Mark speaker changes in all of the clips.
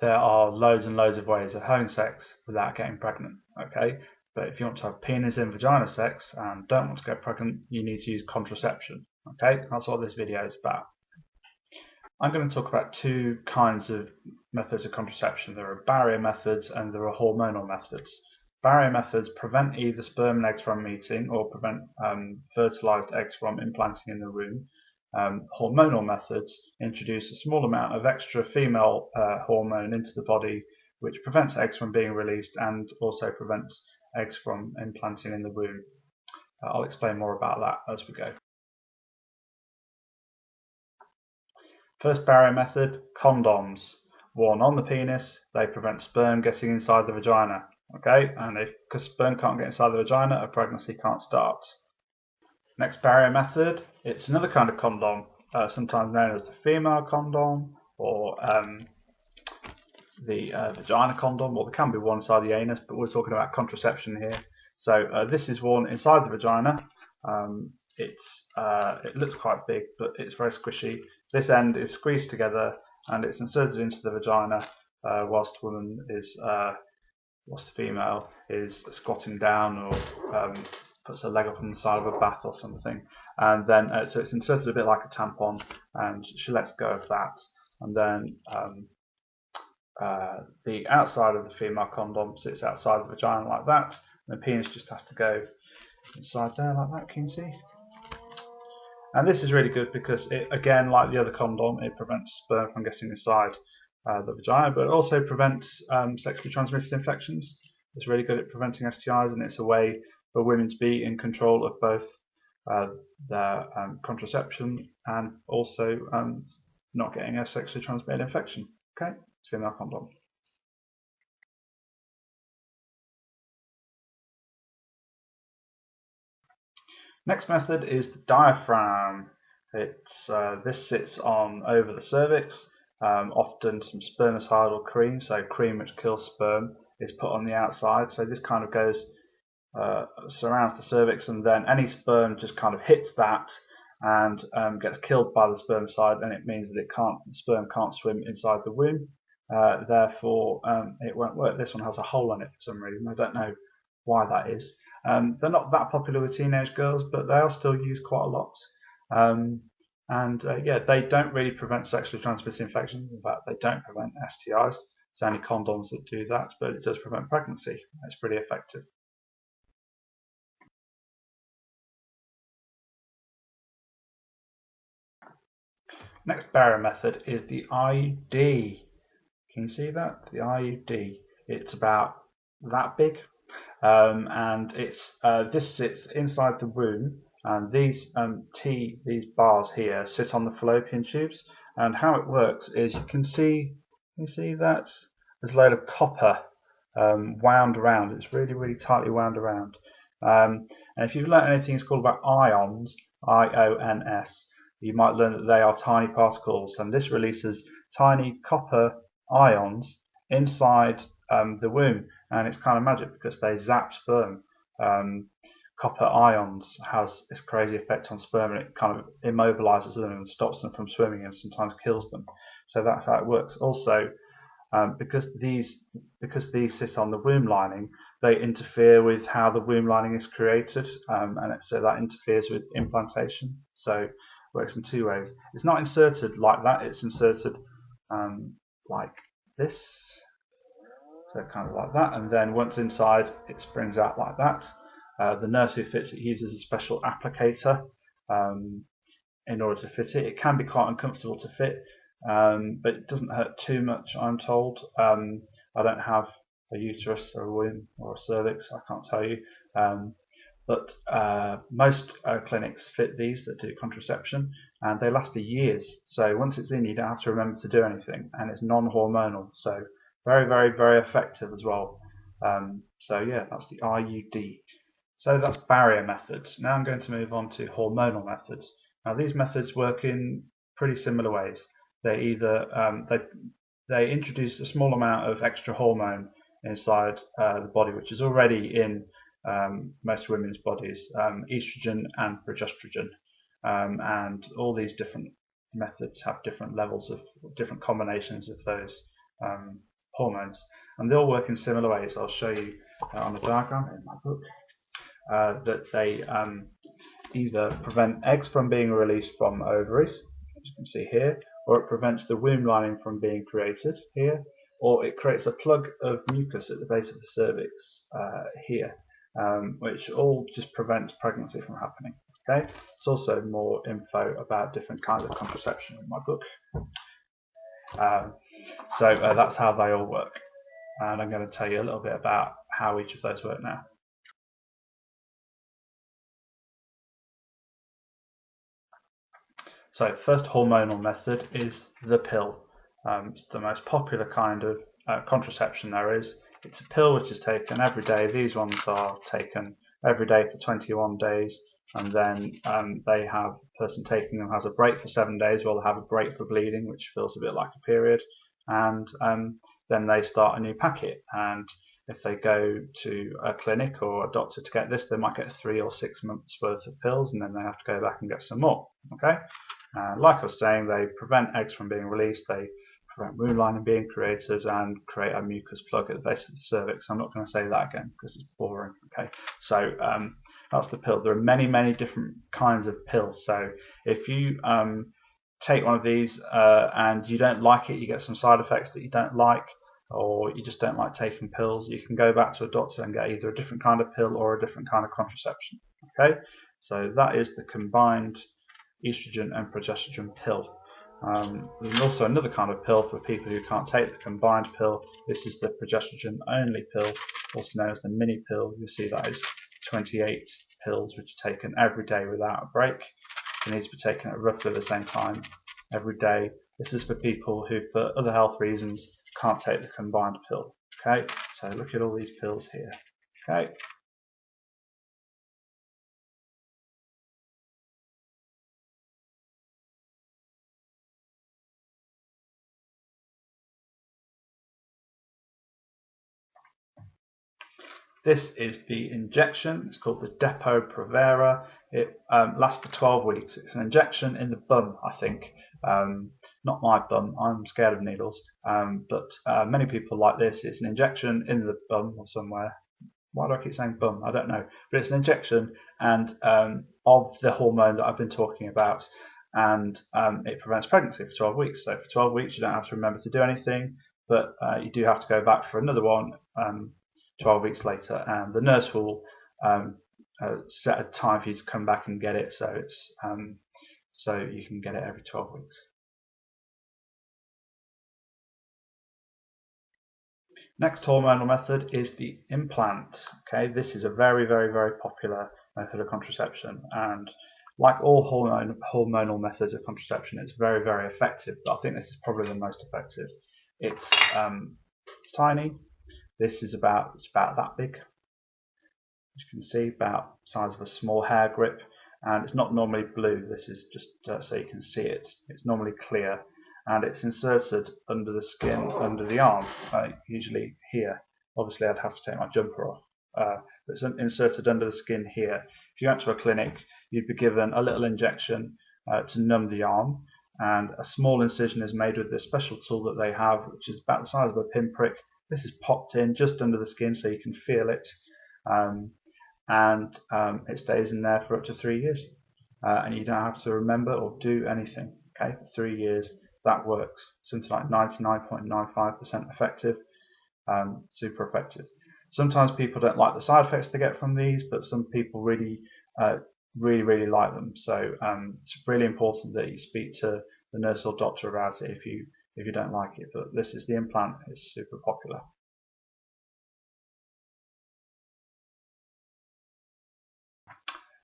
Speaker 1: there are loads and loads of ways of having sex without getting pregnant. Okay, but if you want to have penis and vagina sex and don't want to get pregnant, you need to use contraception. Okay, that's what this video is about. I'm going to talk about two kinds of methods of contraception. There are barrier methods and there are hormonal methods. Barrier methods prevent either sperm and eggs from meeting or prevent um, fertilized eggs from implanting in the womb. Um, hormonal methods introduce a small amount of extra female uh, hormone into the body which prevents eggs from being released and also prevents eggs from implanting in the womb. Uh, I'll explain more about that as we go. First barrier method, condoms. Worn on the penis, they prevent sperm getting inside the vagina. Okay, and if because sperm can't get inside the vagina, a pregnancy can't start. Next barrier method, it's another kind of condom, uh, sometimes known as the female condom or um, the uh, vagina condom, or well, can be worn inside the anus, but we're talking about contraception here. So uh, this is worn inside the vagina. Um, it's uh, it looks quite big, but it's very squishy. This end is squeezed together and it's inserted into the vagina uh, whilst the woman is, uh, whilst the female is squatting down or um, puts her leg up on the side of a bath or something. And then, uh, so it's inserted a bit like a tampon and she lets go of that. And then um, uh, the outside of the female condom sits outside the vagina like that. And the penis just has to go inside there like that, can you see? And this is really good because it, again, like the other condom, it prevents sperm from getting inside uh, the vagina, but it also prevents um, sexually transmitted infections. It's really good at preventing STIs, and it's a way for women to be in control of both uh, their um, contraception and also um, not getting a sexually transmitted infection. Okay, it's female condom. Next method is the diaphragm. It's, uh, this sits on over the cervix. Um, often some spermicidal cream, so cream which kills sperm, is put on the outside. So this kind of goes, uh, surrounds the cervix, and then any sperm just kind of hits that and um, gets killed by the spermicide, and it means that it can't, the sperm can't swim inside the womb. Uh, therefore, um, it won't work. This one has a hole in it for some reason. I don't know why that is. Um, they're not that popular with teenage girls, but they are still used quite a lot. Um, and uh, yeah, they don't really prevent sexually transmitted infections. In fact, they don't prevent STIs. It's only condoms that do that, but it does prevent pregnancy. It's pretty effective. Next barrier method is the IUD. Can you see that? The IUD. It's about that big, um, and it's uh, this sits inside the womb and these um, T these bars here sit on the fallopian tubes and how it works is you can see you see that there's a load of copper um, wound around it's really really tightly wound around um, and if you've learned anything it's called about ions I-O-N-S you might learn that they are tiny particles and this releases tiny copper ions inside um, the womb and it's kind of magic because they zap sperm. Um, copper ions has this crazy effect on sperm and it kind of immobilizes them and stops them from swimming and sometimes kills them. So that's how it works. Also, um, because these because these sit on the womb lining, they interfere with how the womb lining is created, um, and so that interferes with implantation. So it works in two ways. It's not inserted like that; it's inserted um, like this. So kind of like that, and then once inside, it springs out like that. Uh, the nurse who fits it uses a special applicator um, in order to fit it. It can be quite uncomfortable to fit, um, but it doesn't hurt too much, I'm told. Um, I don't have a uterus or a womb or a cervix, I can't tell you. Um, but uh, most uh, clinics fit these that do contraception and they last for years. So once it's in, you don't have to remember to do anything and it's non-hormonal. So very, very, very effective as well. Um, so yeah, that's the IUD. So that's barrier methods. Now I'm going to move on to hormonal methods. Now these methods work in pretty similar ways. They either um, they they introduce a small amount of extra hormone inside uh, the body, which is already in um, most women's bodies, um, estrogen and progesterone, um, and all these different methods have different levels of different combinations of those um, hormones, and they all work in similar ways. I'll show you uh, on the diagram in my book uh, that they um, either prevent eggs from being released from ovaries, as you can see here, or it prevents the womb lining from being created here, or it creates a plug of mucus at the base of the cervix uh, here, um, which all just prevents pregnancy from happening. Okay, there's also more info about different kinds of contraception in my book. Um, so uh, that's how they all work, and I'm going to tell you a little bit about how each of those work now. So first hormonal method is the pill. Um, it's the most popular kind of uh, contraception there is. It's a pill which is taken every day. These ones are taken every day for 21 days and then um, they have the person taking them has a break for seven days while they have a break for bleeding which feels a bit like a period. And um, then they start a new packet and if they go to a clinic or a doctor to get this they might get three or six months worth of pills and then they have to go back and get some more okay? Uh, like I was saying, they prevent eggs from being released, they prevent womb lining being created, and create a mucus plug at the base of the cervix. I'm not going to say that again because it's boring. Okay, so um, that's the pill. There are many, many different kinds of pills. So if you um, take one of these uh, and you don't like it, you get some side effects that you don't like, or you just don't like taking pills, you can go back to a doctor and get either a different kind of pill or a different kind of contraception. Okay, so that is the combined estrogen and progesterone pill. Um, there's also another kind of pill for people who can't take the combined pill. This is the progesterone only pill, also known as the mini pill. You'll see that is 28 pills which are taken every day without a break. They need to be taken at roughly the same time every day. This is for people who, for other health reasons, can't take the combined pill. Okay, so look at all these pills here. Okay, This is the injection. It's called the Depo-Provera. It um, lasts for 12 weeks. It's an injection in the bum, I think. Um, not my bum. I'm scared of needles. Um, but uh, many people like this. It's an injection in the bum or somewhere. Why do I keep saying bum? I don't know. But it's an injection and um, of the hormone that I've been talking about. And um, it prevents pregnancy for 12 weeks. So for 12 weeks, you don't have to remember to do anything. But uh, you do have to go back for another one um, 12 weeks later, and the nurse will um, uh, set a time for you to come back and get it, so it's um, so you can get it every 12 weeks. Next hormonal method is the implant. Okay, this is a very, very, very popular method of contraception, and like all hormone, hormonal methods of contraception, it's very, very effective. But I think this is probably the most effective. It's, um, it's tiny, this is about it's about that big. As you can see, about size of a small hair grip, and it's not normally blue. This is just uh, so you can see it. It's normally clear, and it's inserted under the skin, under the arm, uh, usually here. Obviously, I'd have to take my jumper off. Uh, it's inserted under the skin here. If you went to a clinic, you'd be given a little injection uh, to numb the arm, and a small incision is made with this special tool that they have, which is about the size of a pinprick, this is popped in just under the skin so you can feel it. Um, and um, it stays in there for up to three years. Uh, and you don't have to remember or do anything. Okay, for three years, that works. Something like 99.95% effective, um, super effective. Sometimes people don't like the side effects they get from these, but some people really, uh, really, really like them. So um, it's really important that you speak to the nurse or doctor about it if you if you don't like it. But this is the implant, it's super popular.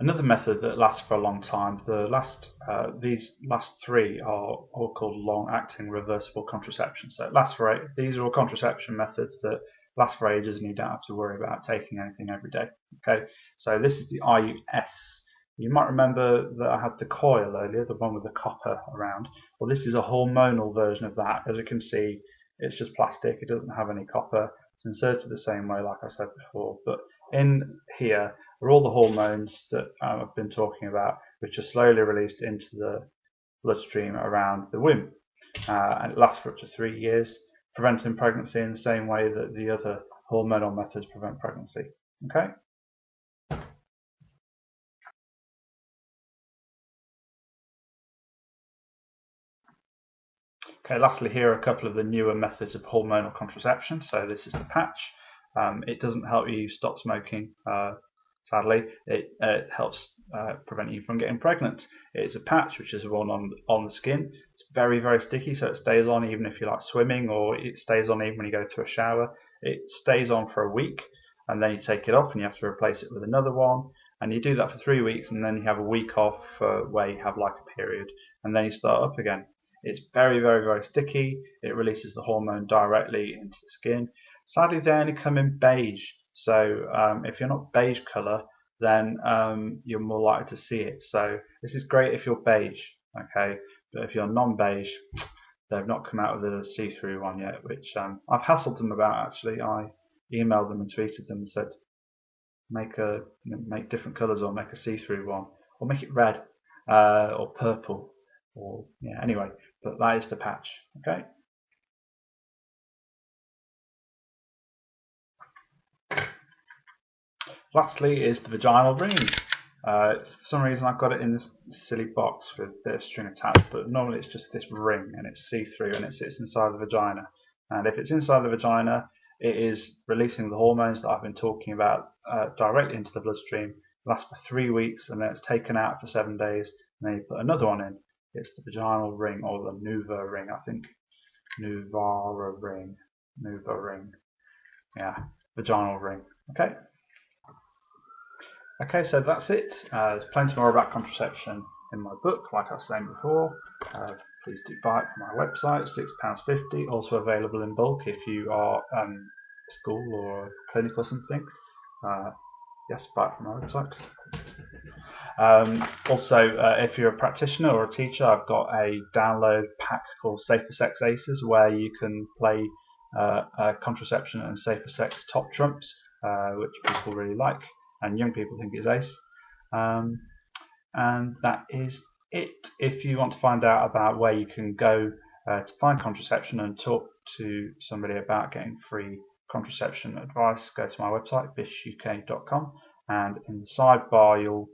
Speaker 1: Another method that lasts for a long time, the last, uh, these last three are all called long-acting reversible contraception. So it lasts for eight, these are all contraception methods that last for ages and you don't have to worry about taking anything every day. Okay, so this is the IUS you might remember that I had the coil earlier, the one with the copper around. Well, this is a hormonal version of that. As you can see, it's just plastic. It doesn't have any copper. It's inserted the same way, like I said before. But in here are all the hormones that um, I've been talking about, which are slowly released into the bloodstream around the womb. Uh, and it lasts for up to three years. preventing pregnancy in the same way that the other hormonal methods prevent pregnancy. Okay? Okay, lastly here are a couple of the newer methods of hormonal contraception. So this is the patch. Um, it doesn't help you stop smoking, uh, sadly. It, uh, helps uh, prevent you from getting pregnant. It's a patch which is worn on, on the skin. It's very, very sticky, so it stays on even if you like swimming or it stays on even when you go to a shower. It stays on for a week and then you take it off and you have to replace it with another one. And you do that for three weeks and then you have a week off uh, where you have like a period and then you start up again. It's very, very, very sticky. It releases the hormone directly into the skin. Sadly, they only come in beige. So um, if you're not beige color, then um, you're more likely to see it. So this is great if you're beige, okay? But if you're non-beige, they've not come out with a see-through one yet, which um, I've hassled them about actually. I emailed them and tweeted them and said, make a make different colors or make a see-through one, or make it red uh, or purple, or yeah. Anyway, but that is the patch, okay? Lastly is the vaginal ring. Uh, for some reason I've got it in this silly box with of string attached, but normally it's just this ring and it's see-through and it sits inside the vagina. And if it's inside the vagina, it is releasing the hormones that I've been talking about uh, directly into the bloodstream. It lasts for three weeks and then it's taken out for seven days and then you put another one in. It's the vaginal ring or the Nuva ring, I think. Nuvara ring. Nuva ring. Yeah, vaginal ring. Okay. Okay, so that's it. Uh, there's plenty more about contraception in my book, like I was saying before. Uh, please do buy it from my website, £6.50. Also available in bulk if you are um, school or clinic or something. Uh, yes, buy it from my website. Um, also, uh, if you're a practitioner or a teacher, I've got a download pack called Safer Sex Aces where you can play uh, uh, contraception and safer sex top trumps, uh, which people really like and young people think it's ace. Um, and that is it. If you want to find out about where you can go uh, to find contraception and talk to somebody about getting free contraception advice, go to my website, bishuk.com, and in the sidebar you'll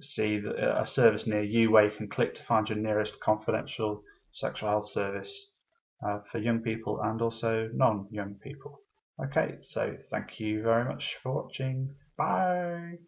Speaker 1: see a service near you where you can click to find your nearest confidential sexual health service uh, for young people and also non-young people. Okay, so thank you very much for watching. Bye.